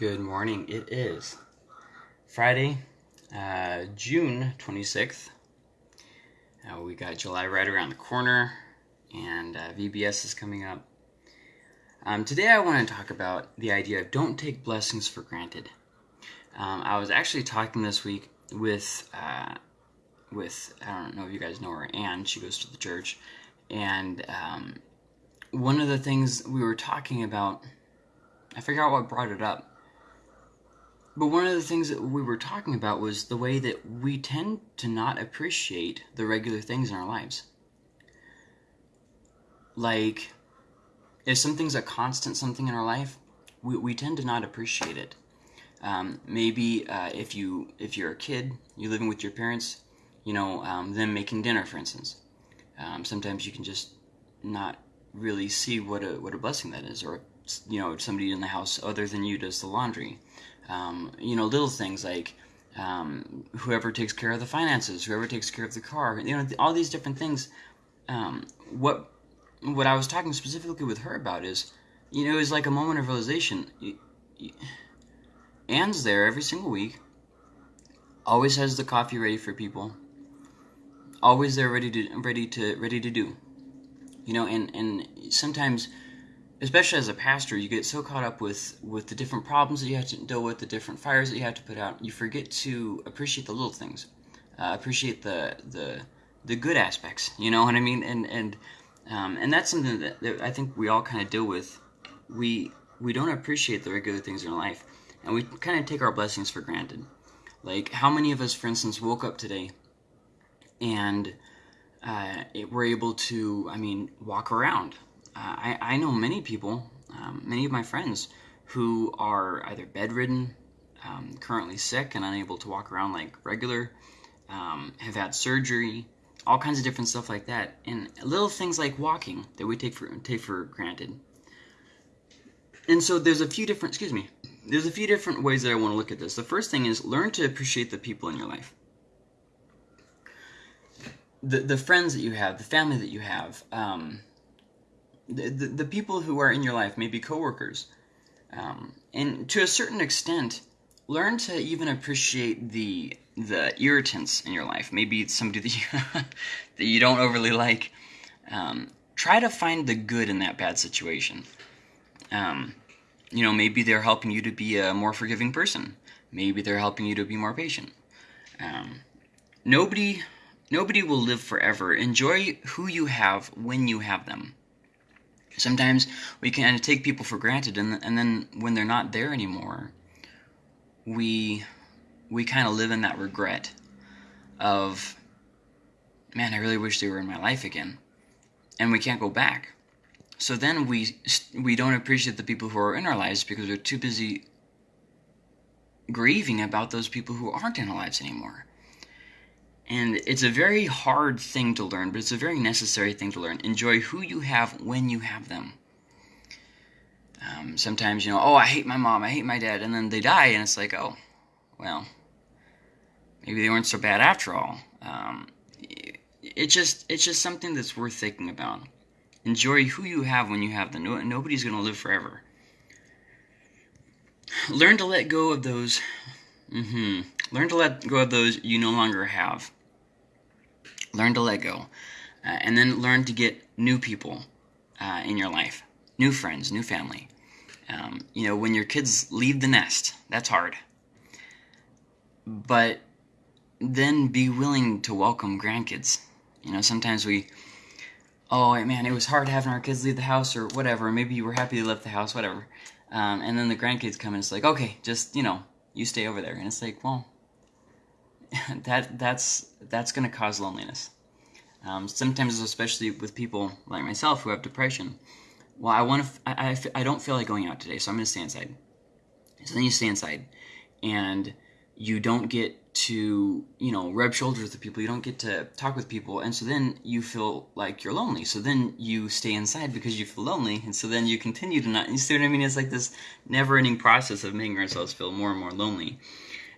Good morning. It is Friday, uh, June 26th. Uh, we got July right around the corner, and uh, VBS is coming up. Um, today, I want to talk about the idea of don't take blessings for granted. Um, I was actually talking this week with uh, with I don't know if you guys know her, Anne. She goes to the church, and um, one of the things we were talking about, I forgot what brought it up but one of the things that we were talking about was the way that we tend to not appreciate the regular things in our lives. Like, if something's a constant something in our life, we, we tend to not appreciate it. Um, maybe uh, if you if you're a kid, you're living with your parents, you know, um, them making dinner, for instance. Um, sometimes you can just not really see what a what a blessing that is, or you know, somebody in the house other than you does the laundry um, you know, little things like um, whoever takes care of the finances, whoever takes care of the car, you know, all these different things. Um, what what I was talking specifically with her about is, you know, it was like a moment of realization. Anne's there every single week. Always has the coffee ready for people. Always there, ready to ready to ready to do. You know, and and sometimes especially as a pastor, you get so caught up with with the different problems that you have to deal with, the different fires that you have to put out, you forget to appreciate the little things, uh, appreciate the the the good aspects. You know what I mean? And and um, and that's something that, that I think we all kind of deal with. We we don't appreciate the regular things in life, and we kind of take our blessings for granted. Like how many of us, for instance, woke up today and uh, it, we're able to, I mean, walk around I, I know many people, um, many of my friends, who are either bedridden, um, currently sick and unable to walk around like regular, um, have had surgery, all kinds of different stuff like that, and little things like walking that we take for take for granted. And so there's a few different, excuse me, there's a few different ways that I want to look at this. The first thing is learn to appreciate the people in your life. The, the friends that you have, the family that you have, um, the, the, people who are in your life, maybe coworkers, um, and to a certain extent, learn to even appreciate the the irritants in your life. Maybe it's somebody that you that you don't overly like. Um, try to find the good in that bad situation. Um, you know, maybe they're helping you to be a more forgiving person. Maybe they're helping you to be more patient. Um, nobody nobody will live forever. Enjoy who you have when you have them sometimes we kind of take people for granted and, and then when they're not there anymore we we kind of live in that regret of man i really wish they were in my life again and we can't go back. So then we we don't appreciate the people who are in our lives because we're too busy grieving about those people who aren't in our lives anymore and it's a very hard thing to learn, but it's a very necessary thing to learn. Enjoy who you have when you have them. Um, sometimes, you know, oh, I hate my mom, I hate my dad, and then they die, and it's like, oh, well, maybe they weren't so bad after all. Um, it just, it's just something that's worth thinking about. Enjoy who you have when you have them. No, nobody's going to live forever. Learn to let go of those. Mm-hmm. Learn to let go of those you no longer have learn to let go, uh, and then learn to get new people uh, in your life, new friends, new family. Um, you know, when your kids leave the nest, that's hard. But then be willing to welcome grandkids. You know, sometimes we, oh man, it was hard having our kids leave the house or whatever. Maybe you were happy they left the house, whatever. Um, and then the grandkids come and it's like, okay, just you know, you stay over there. And it's like, well, that that's that's going to cause loneliness. Um, sometimes, especially with people like myself who have depression. Well, I want to. I, I, I don't feel like going out today, so I'm going to stay inside. So then you stay inside, and you don't get to you know rub shoulders with people. You don't get to talk with people, and so then you feel like you're lonely. So then you stay inside because you feel lonely, and so then you continue to not. You see what I mean? It's like this never-ending process of making ourselves feel more and more lonely.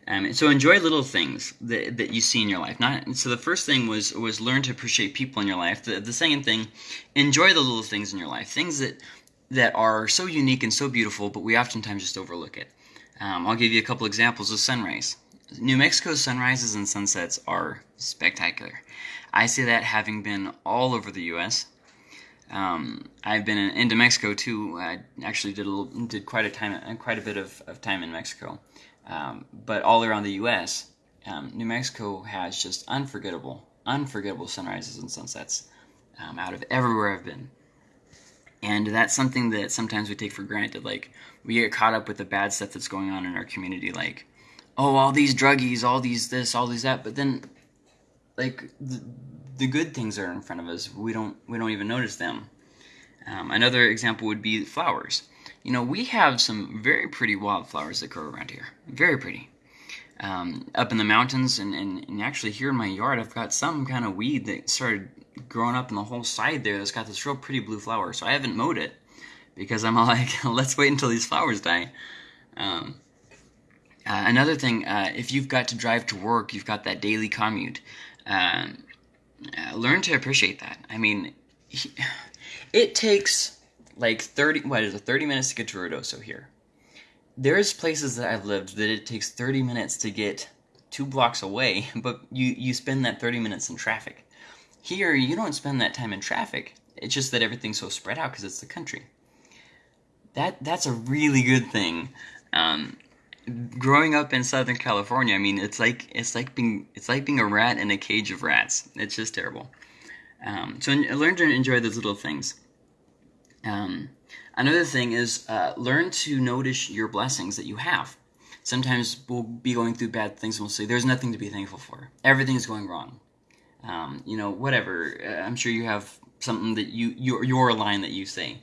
Um, so enjoy little things that, that you see in your life. Not so the first thing was was learn to appreciate people in your life. The the second thing, enjoy the little things in your life. Things that that are so unique and so beautiful, but we oftentimes just overlook it. Um, I'll give you a couple examples of sunrise. New Mexico's sunrises and sunsets are spectacular. I say that having been all over the U.S. Um, I've been in, into Mexico too. I actually did a little, did quite a time, quite a bit of, of time in Mexico, um, but all around the U.S. Um, New Mexico has just unforgettable, unforgettable sunrises and sunsets um, out of everywhere I've been. And that's something that sometimes we take for granted. Like, we get caught up with the bad stuff that's going on in our community. Like, oh, all these druggies, all these this, all these that. But then, like, the, the good things are in front of us. We don't, we don't even notice them. Um, another example would be flowers. You know, we have some very pretty wildflowers that grow around here. Very pretty. Um, up in the mountains, and, and, and actually here in my yard, I've got some kind of weed that started growing up in the whole side there that's got this real pretty blue flower. So I haven't mowed it because I'm like, let's wait until these flowers die. Um, uh, another thing, uh, if you've got to drive to work, you've got that daily commute. Um, uh, learn to appreciate that. I mean, he, it takes like 30, what is it, 30 minutes to get to Ruidoso here. There's places that I've lived that it takes 30 minutes to get two blocks away, but you, you spend that 30 minutes in traffic. Here, you don't spend that time in traffic. It's just that everything's so spread out because it's the country. That that's a really good thing. Um, growing up in Southern California, I mean, it's like it's like being it's like being a rat in a cage of rats. It's just terrible. Um, so learned to enjoy those little things. Um, another thing is uh, learn to notice your blessings that you have. Sometimes we'll be going through bad things and we'll say, "There's nothing to be thankful for. Everything's going wrong." um, you know, whatever. Uh, I'm sure you have something that you your your line that you say.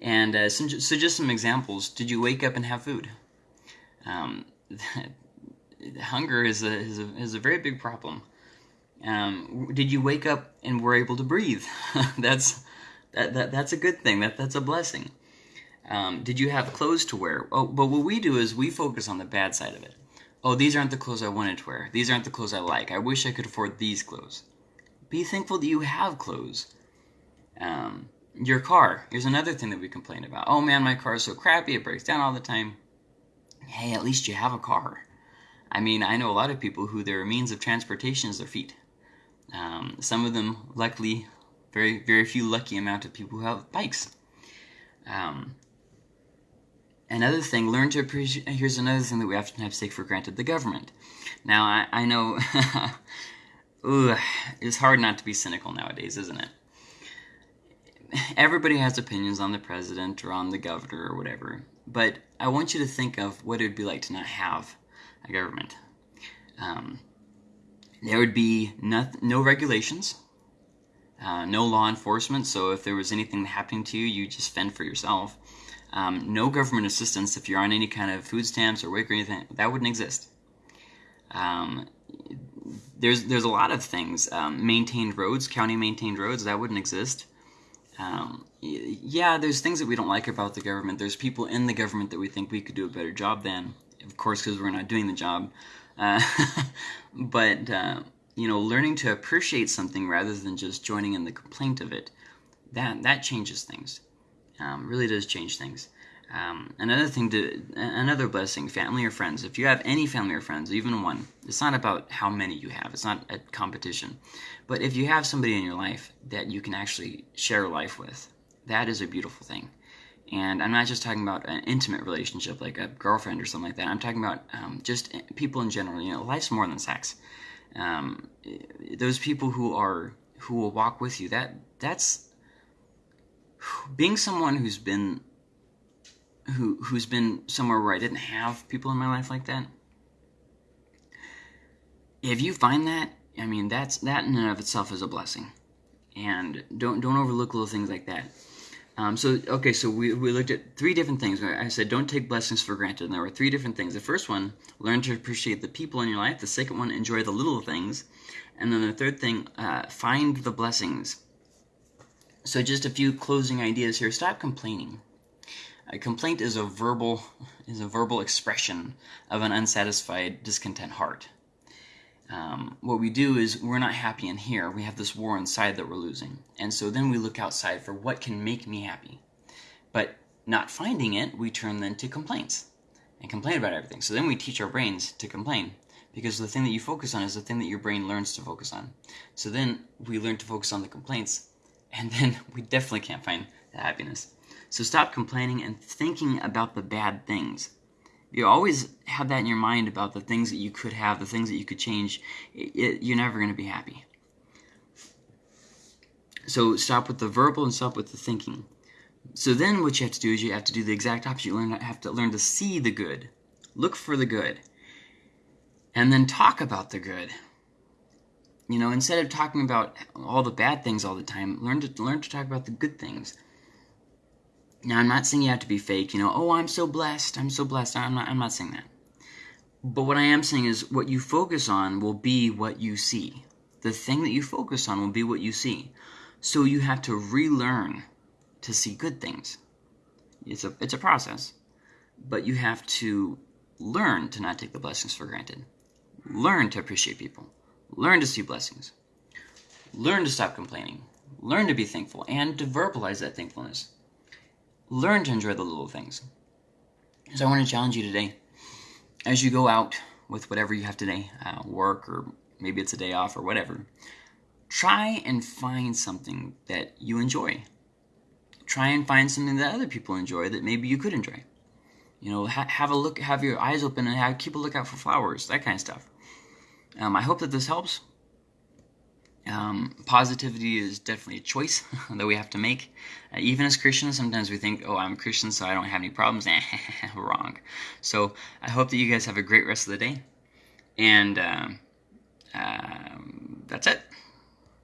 And uh, so, so, just some examples. Did you wake up and have food? Um, hunger is a, is a is a very big problem. Um, did you wake up and were able to breathe? that's that, that that's a good thing. That that's a blessing. Um, did you have clothes to wear? Oh, but what we do is we focus on the bad side of it. Oh, these aren't the clothes I wanted to wear. These aren't the clothes I like. I wish I could afford these clothes. Be thankful that you have clothes. Um, your car. Here's another thing that we complain about. Oh man, my car is so crappy, it breaks down all the time. Hey, at least you have a car. I mean, I know a lot of people who their means of transportation is their feet. Um, some of them, luckily, very very few lucky amount of people who have bikes. Um, another thing, learn to appreciate. Here's another thing that we oftentimes take for granted: the government. Now, I, I know Ooh, it's hard not to be cynical nowadays, isn't it? Everybody has opinions on the president or on the governor or whatever, but I want you to think of what it would be like to not have a government. Um, there would be no, no regulations, uh, no law enforcement, so if there was anything happening to you, you just fend for yourself. Um, no government assistance if you're on any kind of food stamps or WIC or anything, that wouldn't exist. Um, there's there's a lot of things. Um, maintained roads, county maintained roads, that wouldn't exist. Um, yeah, there's things that we don't like about the government. There's people in the government that we think we could do a better job than, of course, because we're not doing the job. Uh, but uh, you know, learning to appreciate something rather than just joining in the complaint of it, that that changes things. Um, really does change things. Um, another thing to another blessing, family or friends. If you have any family or friends, even one, it's not about how many you have. It's not a competition. But if you have somebody in your life that you can actually share life with, that is a beautiful thing. And I'm not just talking about an intimate relationship like a girlfriend or something like that. I'm talking about um, just people in general. You know, life's more than sex. Um, those people who are who will walk with you. That that's being someone who's been who who's been somewhere where I didn't have people in my life like that. If you find that, I mean that's that in and of itself is a blessing, and don't don't overlook little things like that. Um, so okay, so we, we looked at three different things. I said don't take blessings for granted, and there were three different things. The first one, learn to appreciate the people in your life. The second one, enjoy the little things, and then the third thing, uh, find the blessings. So just a few closing ideas here. Stop complaining. A complaint is a verbal is a verbal expression of an unsatisfied, discontent heart. Um, what we do is we're not happy in here. We have this war inside that we're losing, and so then we look outside for what can make me happy. But not finding it, we turn then to complaints and complain about everything. So then we teach our brains to complain because the thing that you focus on is the thing that your brain learns to focus on. So then we learn to focus on the complaints, and then we definitely can't find the happiness. So stop complaining and thinking about the bad things. You always have that in your mind about the things that you could have, the things that you could change. It, it, you're never going to be happy. So stop with the verbal and stop with the thinking. So then what you have to do is you have to do the exact opposite. You learn have to learn to see the good. Look for the good. And then talk about the good. You know, instead of talking about all the bad things all the time, learn to learn to talk about the good things. Now, I'm not saying you have to be fake, you know, oh, I'm so blessed, I'm so blessed. I'm not I'm not saying that. But what I am saying is what you focus on will be what you see. The thing that you focus on will be what you see. So you have to relearn to see good things. It's a it's a process, but you have to learn to not take the blessings for granted. Learn to appreciate people. Learn to see blessings. Learn to stop complaining. Learn to be thankful and to verbalize that thankfulness. Learn to enjoy the little things. So I want to challenge you today as you go out with whatever you have today, uh, work or maybe it's a day off or whatever. Try and find something that you enjoy try and find something that other people enjoy that maybe you could enjoy. You know, ha- have a look, have your eyes open, and have, keep a lookout for flowers, that kind of stuff. Um, I hope that this helps. Um, positivity is definitely a choice that we have to make. Uh, even as Christians, sometimes we think, oh, I'm a Christian, so I don't have any problems. Wrong. So I hope that you guys have a great rest of the day. And um, um, that's it.